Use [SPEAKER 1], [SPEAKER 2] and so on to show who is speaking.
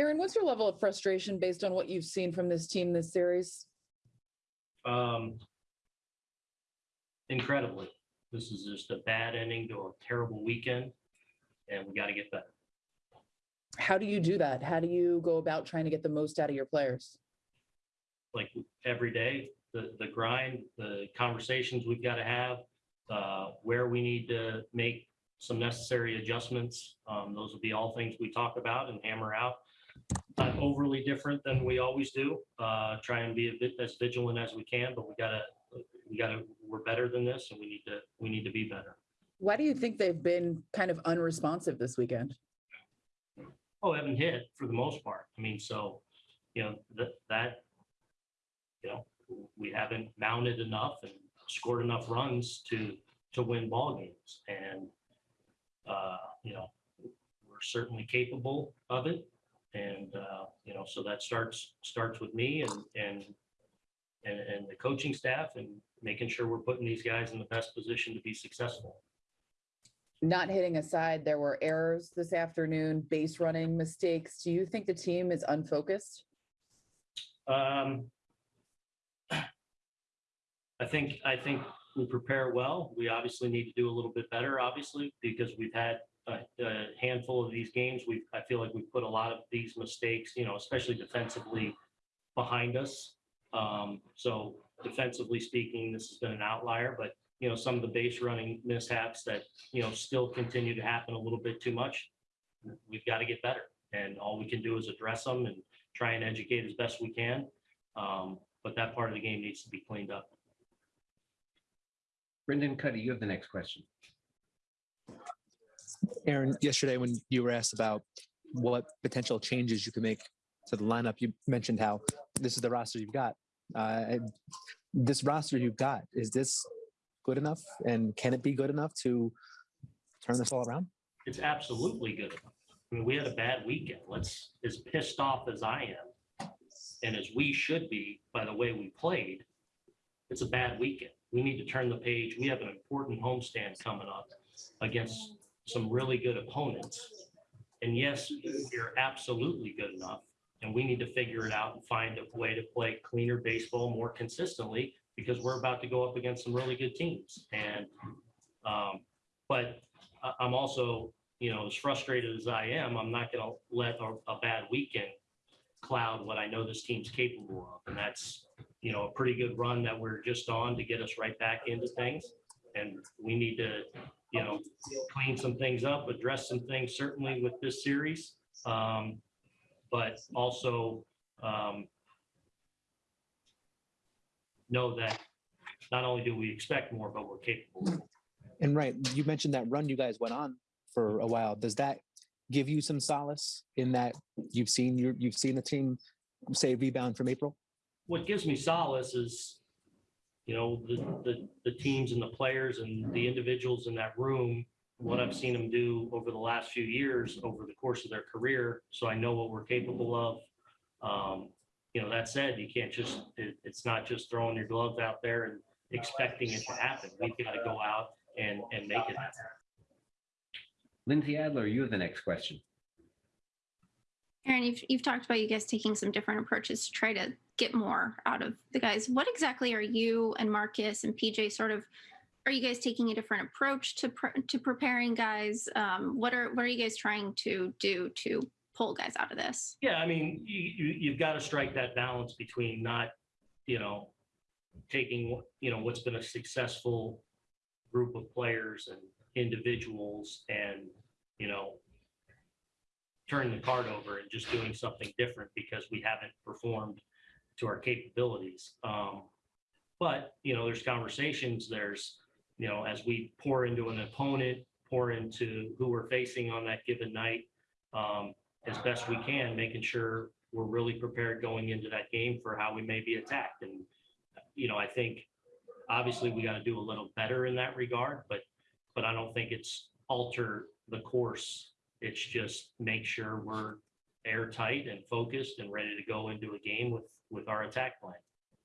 [SPEAKER 1] Aaron, what's your level of frustration based on what you've seen from this team this series?
[SPEAKER 2] Um, incredibly, this is just a bad ending to a terrible weekend, and we got to get better.
[SPEAKER 1] How do you do that? How do you go about trying to get the most out of your players?
[SPEAKER 2] Like every day, the the grind, the conversations we've got to have, uh, where we need to make some necessary adjustments. Um, those will be all things we talk about and hammer out. Not overly different than we always do. Uh, try and be a bit as vigilant as we can, but we gotta we gotta we're better than this, and we need to we need to be better.
[SPEAKER 1] Why do you think they've been kind of unresponsive this weekend?
[SPEAKER 2] Oh, haven't hit for the most part. I mean, so, you know, that, that, you know, we haven't mounted enough and scored enough runs to, to win ball games. And, uh, you know, we're certainly capable of it. And, uh, you know, so that starts, starts with me and, and, and, and the coaching staff and making sure we're putting these guys in the best position to be successful.
[SPEAKER 1] Not hitting aside, there were errors this afternoon, base running mistakes. Do you think the team is unfocused?
[SPEAKER 2] Um, I think, I think we prepare well. We obviously need to do a little bit better, obviously, because we've had a, a handful of these games. We, I feel like we've put a lot of these mistakes, you know, especially defensively behind us. Um, so defensively speaking, this has been an outlier, but you know, some of the base running mishaps that, you know, still continue to happen a little bit too much. We've got to get better and all we can do is address them and try and educate as best we can. Um, but that part of the game needs to be cleaned up.
[SPEAKER 3] Brendan Kuty, you have the next question.
[SPEAKER 4] Aaron, yesterday when you were asked about what potential changes you could make to the lineup, you mentioned how this is the roster you've got. Uh, this roster you've got, is this good enough? And can it be good enough to turn this all around?
[SPEAKER 2] It's absolutely good. I mean, we had a bad weekend. Let's, as pissed off as I am, and as we should be by the way we played, it's a bad weekend. We need to turn the page. We have an important homestand coming up against some really good opponents. And yes, you're absolutely good enough. And we need to figure it out and find a way to play cleaner baseball more consistently because we're about to go up against some really good teams. And, um, but I'm also, you know, as frustrated as I am, I'm not going to let a, a bad weekend cloud what I know this team's capable of. And that's, you know, a pretty good run that we're just on to get us right back into things. And we need to, you know, clean some things up, address some things certainly with this series. Um, but also, um, know that not only do we expect more, but we're capable.
[SPEAKER 4] And right, you mentioned that run you guys went on for a while. Does that give you some solace in that you've seen your you've seen the team say rebound from April?
[SPEAKER 2] what gives me solace is, you know, the, the, the teams and the players and the individuals in that room, what I've seen them do over the last few years, over the course of their career. So I know what we're capable of. Um, you know, that said, you can't just, it, it's not just throwing your gloves out there and expecting it to happen. We've got to go out and, and make it happen.
[SPEAKER 3] Lindsay Adler, you have the next question.
[SPEAKER 5] Aaron, you've, you've talked about you guys taking some different approaches to try to get more out of the guys. What exactly are you and Marcus and PJ sort of? Are you guys taking a different approach to pre- to preparing guys? Um, what are what are you guys trying to do to pull guys out of this?
[SPEAKER 2] Yeah, I mean, you, you, you've got to strike that balance between not, you know, taking, you know, what's been a successful group of players and individuals and, you know, turning the card over and just doing something different because we haven't performed to our capabilities. Um, but, you know, there's conversations, there's, you know, as we pour into an opponent, pour into who we're facing on that given night, um, as best we can, making sure we're really prepared going into that game for how we may be attacked. And, you know, I think obviously we got to do a little better in that regard, but, but I don't think it's alter the course. It's just make sure we're airtight and focused and ready to go into a game with, with our attack plan.